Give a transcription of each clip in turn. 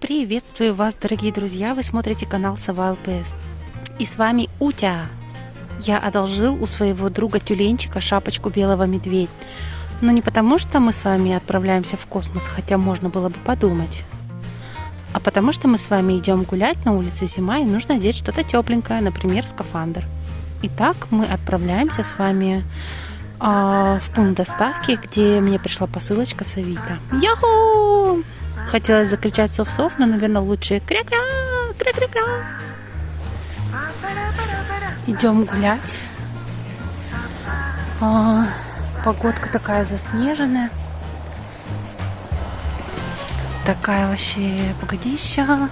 Приветствую вас, дорогие друзья! Вы смотрите канал Сова ЛПС. И с вами Утя. Я одолжил у своего друга тюленчика шапочку белого медведя. Но не потому, что мы с вами отправляемся в космос, хотя можно было бы подумать. А потому что мы с вами идем гулять на улице зима и нужно одеть что-то тепленькое, например, скафандр. Итак, мы отправляемся с вами э, в пункт доставки, где мне пришла посылочка с Авито. Яху! Хотелось закричать сов-сов, но, наверное, лучше кря-кря, кря-кря-кря. Идем гулять. А, погодка такая заснеженная. Такая вообще погодища.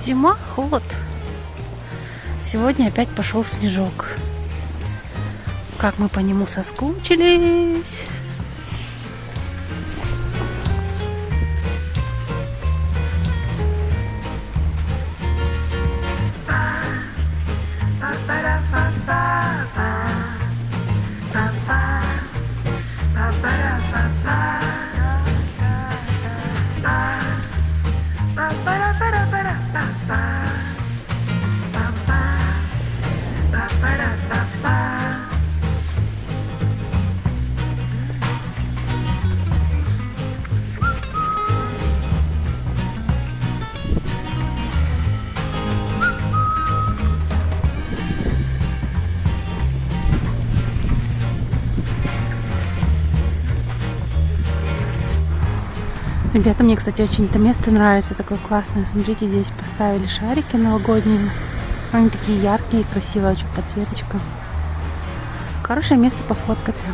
Зима, холод. Сегодня опять пошел снежок. Как мы по нему соскучились. Ребята, мне, кстати, очень это место нравится, такое классное. Смотрите, здесь поставили шарики новогодние. Они такие яркие, красивая очень подсветочка. Хорошее место пофоткаться.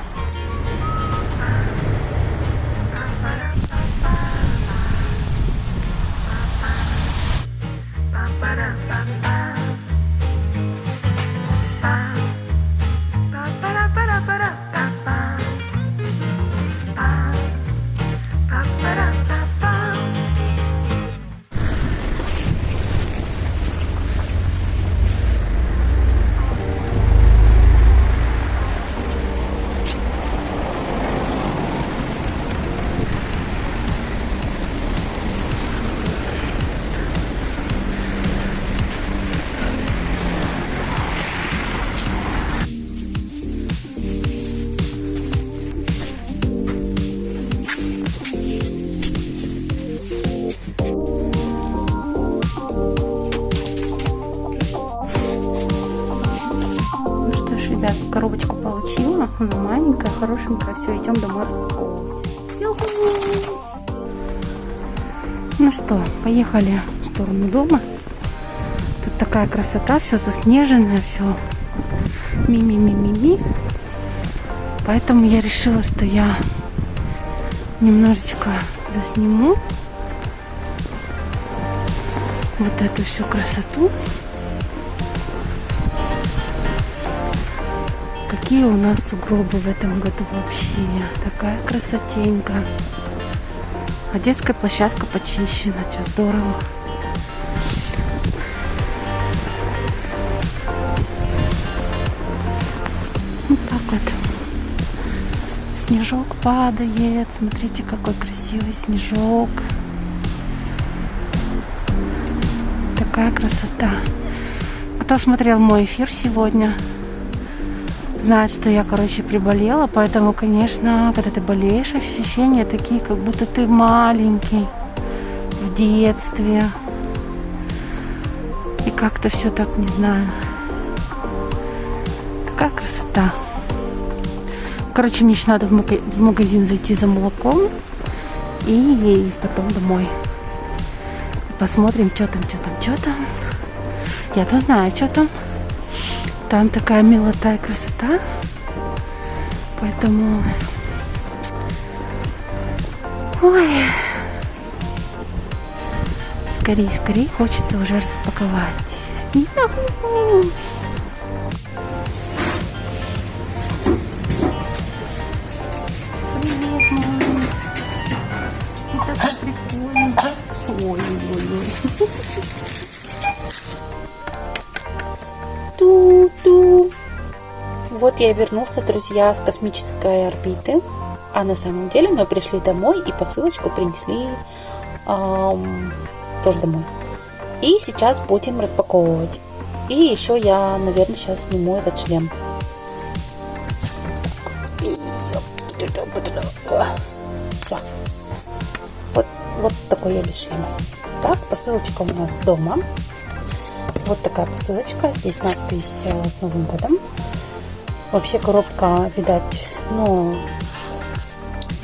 Коробочку получила. Она маленькая, хорошенькая. Все, идем домой распаковывать. Ну что, поехали в сторону дома. Тут такая красота, все заснеженное, все ми-ми-ми-ми-ми. Поэтому я решила, что я немножечко засниму вот эту всю красоту. Какие у нас сугробы в этом году вообще. Такая красотенька. А детская площадка почищена. Что здорово. Вот так вот. Снежок падает. Смотрите, какой красивый снежок. Такая красота. Кто смотрел мой эфир сегодня, знает, что я, короче, приболела, поэтому, конечно, когда ты болеешь, ощущения такие, как будто ты маленький в детстве. И как-то все так, не знаю. Такая красота. Короче, мне еще надо в магазин зайти за молоком и потом домой. Посмотрим, что там, что там, что там. Я-то знаю, что там. Там такая милота и красота. Поэтому... Ой. Скорее, скорее хочется уже распаковать. Это прикольно. Ой-ой-ой. Вот я вернулся, друзья, с космической орбиты. А на самом деле мы пришли домой и посылочку принесли эм, тоже домой. И сейчас будем распаковывать. И еще я, наверное, сейчас сниму этот шлем. Все. Вот, вот такой я без шлема. Так, посылочка у нас дома. Вот такая посылочка. Здесь надпись э, с Новым годом. Вообще коробка, видать, ну,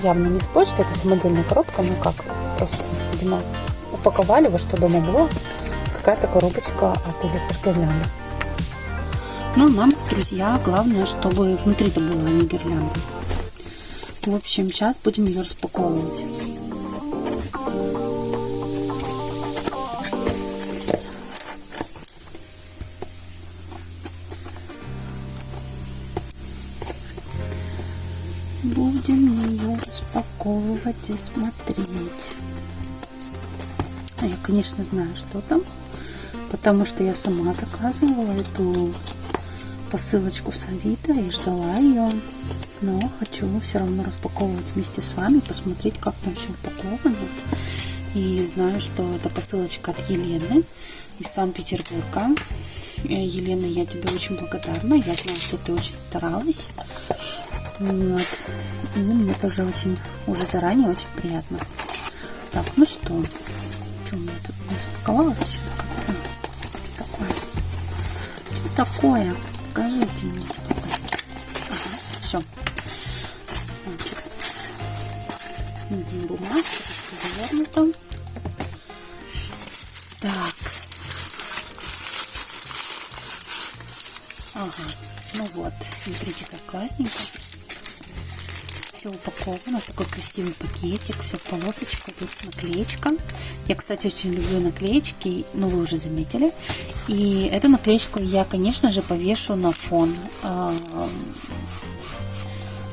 явно не с почты. Это самодельная коробка. Ну как, просто, видимо, упаковали во что дома было. Какая-то коробочка от электрогирлянды. Ну, нам, друзья, главное, чтобы внутри-то была не гирлянда. В общем, сейчас будем ее распаковывать. И смотреть. А я, конечно, знаю, что там, потому что я сама заказывала эту посылочку с Авито и ждала ее но хочу все равно распаковывать вместе с вами, посмотреть, как там все упаковано. И знаю, что это посылочка от Елены из Санкт-Петербурга. Э, Елена, я тебе очень благодарна. Я знаю, что ты очень старалась. Вот. И мне тоже очень, уже заранее очень приятно. Так, ну что, что у меня тут не распаковалось еще до конца? Такое. Что такое? Покажите мне. Ага, все. бумажка завернута. Так. Ага, ну вот, смотрите, как классненько. Все упаковано, такой красивый пакетик, все в полосочку, наклеечка. Я, кстати, очень люблю наклеечки, ну вы уже заметили. И эту наклеечку я, конечно же, повешу на фон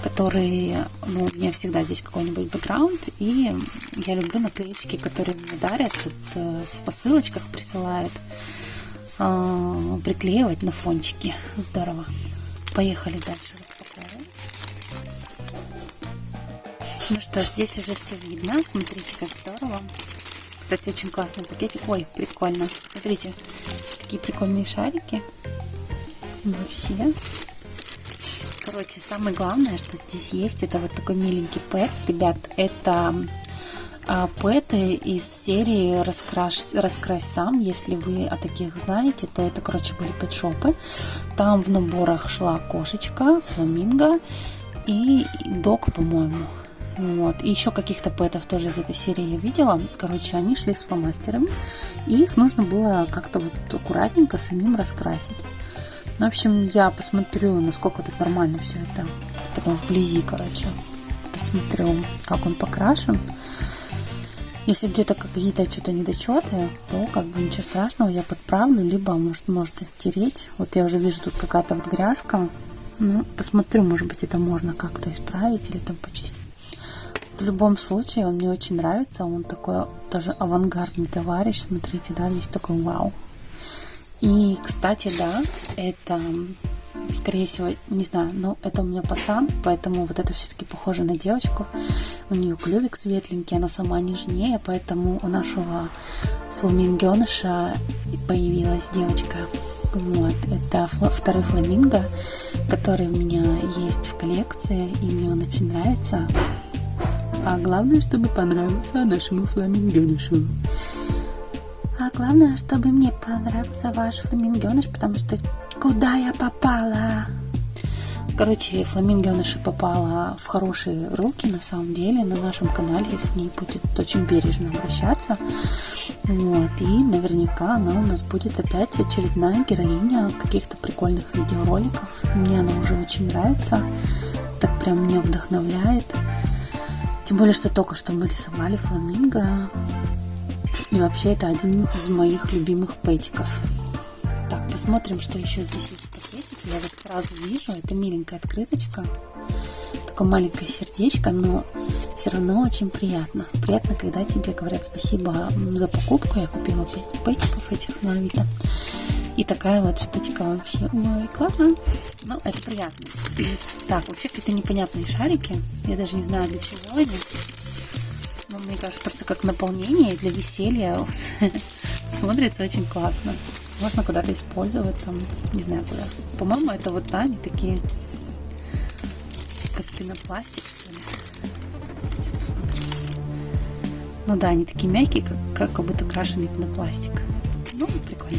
которые, ну, у меня всегда здесь какой-нибудь бэкграунд, и я люблю наклеечки, которые мне дарят, вот, э, в посылочках присылают, э, приклеивать на фончики. Здорово. Поехали дальше Ну что здесь уже все видно. Смотрите, как здорово. Кстати, очень классный пакетик. Ой, прикольно. Смотрите, какие прикольные шарики. Вообще. Короче, самое главное, что здесь есть, это вот такой миленький пэт. Ребят, это а, пэты из серии «Раскрась, «Раскрась сам». Если вы о таких знаете, то это, короче, были пэт-шопы. Там в наборах шла кошечка, фламинго и дог, по-моему. Вот. И еще каких-то пэтов тоже из этой серии я видела. Короче, они шли с фломастерами, и их нужно было как-то вот аккуратненько самим раскрасить. Ну, в общем, я посмотрю, насколько тут нормально все это. Потом вблизи, короче, посмотрю, как он покрашен. Если где-то какие-то что-то недочеты, то как бы ничего страшного, я подправлю, либо может можно стереть. Вот я уже вижу тут какая-то вот грязка. Ну, посмотрю, может быть, это можно как-то исправить или там почистить. В любом случае, он мне очень нравится. Он такой тоже авангардный товарищ. Смотрите, да, весь такой вау. И, кстати, да, это, скорее всего, не знаю, но это у меня пасан, поэтому вот это все-таки похоже на девочку. У нее клювик светленький, она сама нежнее, поэтому у нашего фламингеныша появилась девочка. Вот, это второй фламинго, который у меня есть в коллекции, и мне он очень нравится. А главное, чтобы понравился нашему фламингенышу. А главное, чтобы мне понравился ваш фламингеныш, потому что куда я попала? Короче, фламингеныша попала в хорошие руки, на самом деле. На нашем канале с ней будет очень бережно обращаться. Вот. И наверняка она у нас будет опять очередная героиня каких-то прикольных видеороликов. Мне она уже очень нравится. Так прям меня вдохновляет. Тем более, что только что мы рисовали фламинго. И вообще это один из моих любимых пэтиков. Так, посмотрим, что еще здесь есть в пакетике. Я вот сразу вижу, это миленькая открыточка. Такое маленькое сердечко, но все равно очень приятно. Приятно, когда тебе говорят спасибо за покупку. Я купила пэтиков этих на Авито. И такая вот штучка вообще. Ой, классно. Ну, это приятно. Так, вообще какие-то непонятные шарики. Я даже не знаю, для чего они. Но мне кажется, просто как наполнение для веселья. Смотрится очень классно. Можно куда-то использовать, там, не знаю куда. По-моему, это вот, они такие, как пенопластик, что ли. Ну да, они такие мягкие, как, как будто крашеный пенопластик. Ну, прикольно.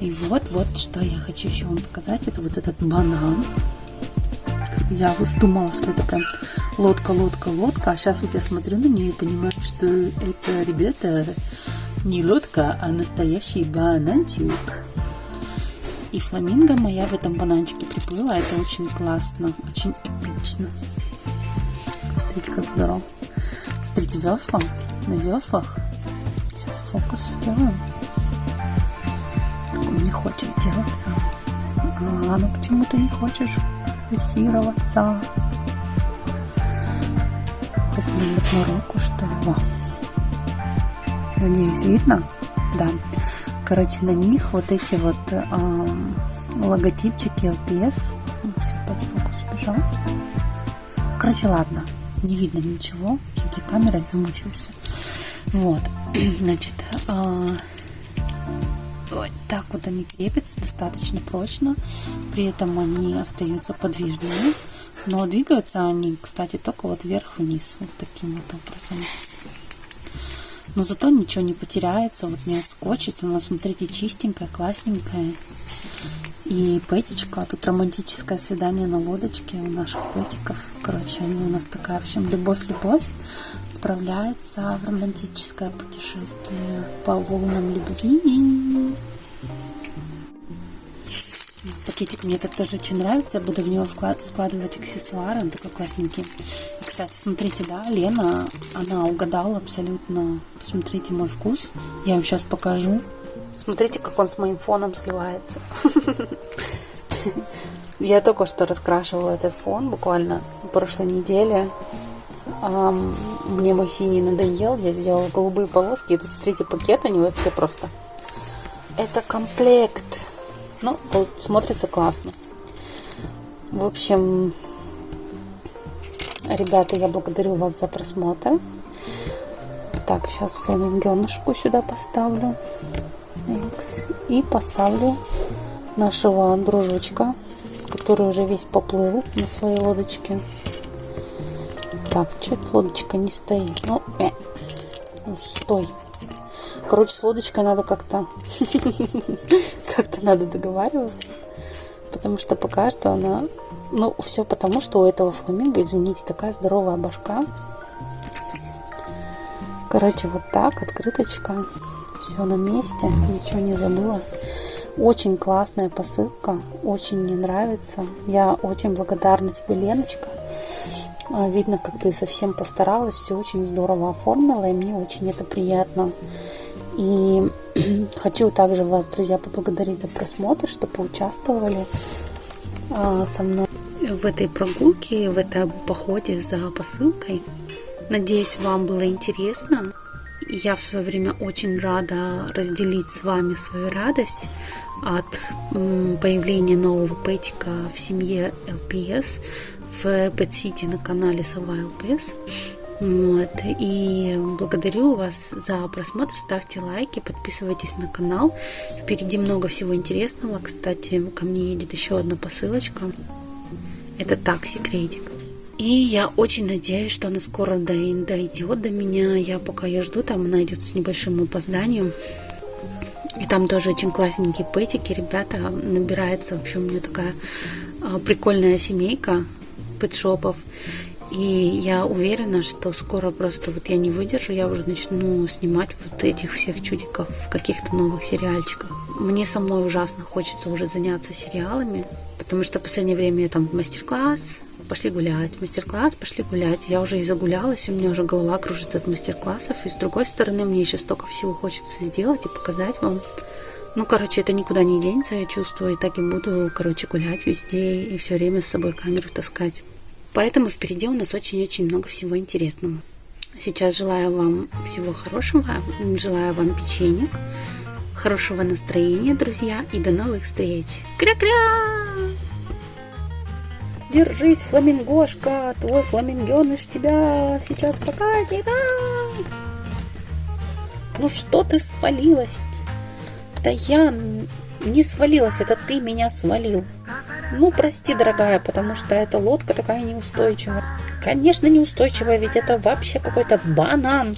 И вот, вот, что я хочу еще вам показать. Это вот этот банан. Я вот думала, что это прям лодка, лодка, лодка. А сейчас вот я смотрю на нее и понимаю, что это, ребята, не лодка, а настоящий бананчик. И фламинго моя в этом бананчике приплыла. Это очень классно, очень эпично. Смотрите, как здорово. Смотрите, весла на веслах. Сейчас фокус сделаем не хочет делаться. А, ну почему ты не хочешь фокусироваться? Хоть на руку, что ли? Во. Надеюсь, видно? Да. Короче, на них вот эти вот э, логотипчики LPS. Все, под фокус бежал. Короче, ладно. Не видно ничего. Все-таки камерой замучаешься. Вот. Значит, э, вот так вот они крепятся достаточно прочно. При этом они остаются подвижными. Но двигаются они, кстати, только вот вверх-вниз. Вот таким вот образом. Но зато ничего не потеряется, вот не отскочит. Она, смотрите, чистенькая, классненькая. И пэтичка, тут романтическое свидание на лодочке у наших пэтиков. Короче, они у нас такая, в общем, любовь-любовь отправляется в романтическое путешествие по волнам любви. Пакетик мне так тоже очень нравится. Я буду в него вклад, складывать аксессуары. Он такой классненький. И, кстати, смотрите, да, Лена, она угадала абсолютно. Посмотрите мой вкус. Я вам сейчас покажу. Смотрите, как он с моим фоном сливается. Я только что раскрашивала этот фон буквально прошлой неделе. Мне мой синий надоел, я сделала голубые полоски. И тут, смотрите, пакет, они вообще просто... Это комплект. Ну, смотрится классно. В общем, ребята, я благодарю вас за просмотр. Так, сейчас фламингенышку сюда поставлю. И поставлю нашего дружочка, который уже весь поплыл на своей лодочке. Так, что-то лодочка не стоит. Ну, э, ну, стой. Короче, с лодочкой надо как-то как-то надо договариваться. Потому что пока что она... Ну, все потому, что у этого фламинго, извините, такая здоровая башка. Короче, вот так, открыточка. Все на месте, ничего не забыла. Очень классная посылка, очень мне нравится. Я очень благодарна тебе, Леночка. А, видно, как ты совсем постаралась, все очень здорово оформила, и мне очень это приятно. И хочу также вас, друзья, поблагодарить за просмотр, что поучаствовали а, со мной в этой прогулке, в этом походе за посылкой. Надеюсь, вам было интересно. Я в свое время очень рада разделить с вами свою радость от появления нового пэтика в семье LPS в Pet City на канале Сова ЛПС. Вот. И благодарю вас за просмотр. Ставьте лайки, подписывайтесь на канал. Впереди много всего интересного. Кстати, ко мне едет еще одна посылочка. Это так, секретик. И я очень надеюсь, что она скоро дойдет до меня. Я пока ее жду, там она идет с небольшим опозданием. И там тоже очень классненькие пэтики. Ребята, набирается, в общем, у нее такая а, прикольная семейка пэтшопов. И я уверена, что скоро просто вот я не выдержу, я уже начну снимать вот этих всех чудиков в каких-то новых сериальчиках. Мне самой ужасно хочется уже заняться сериалами, потому что в последнее время я там мастер-класс, пошли гулять, мастер-класс, пошли гулять. Я уже и загулялась, у меня уже голова кружится от мастер-классов. И с другой стороны, мне еще столько всего хочется сделать и показать вам. Ну, короче, это никуда не денется, я чувствую, и так и буду, короче, гулять везде и все время с собой камеру таскать. Поэтому впереди у нас очень-очень много всего интересного. Сейчас желаю вам всего хорошего, желаю вам печенек, хорошего настроения, друзья, и до новых встреч. Кря-кря! Держись, фламингошка, твой фламингеныш тебя сейчас покатит. А! Ну что ты свалилась? Да я не свалилась, это ты меня свалил. Ну, прости, дорогая, потому что эта лодка такая неустойчивая. Конечно, неустойчивая, ведь это вообще какой-то банан.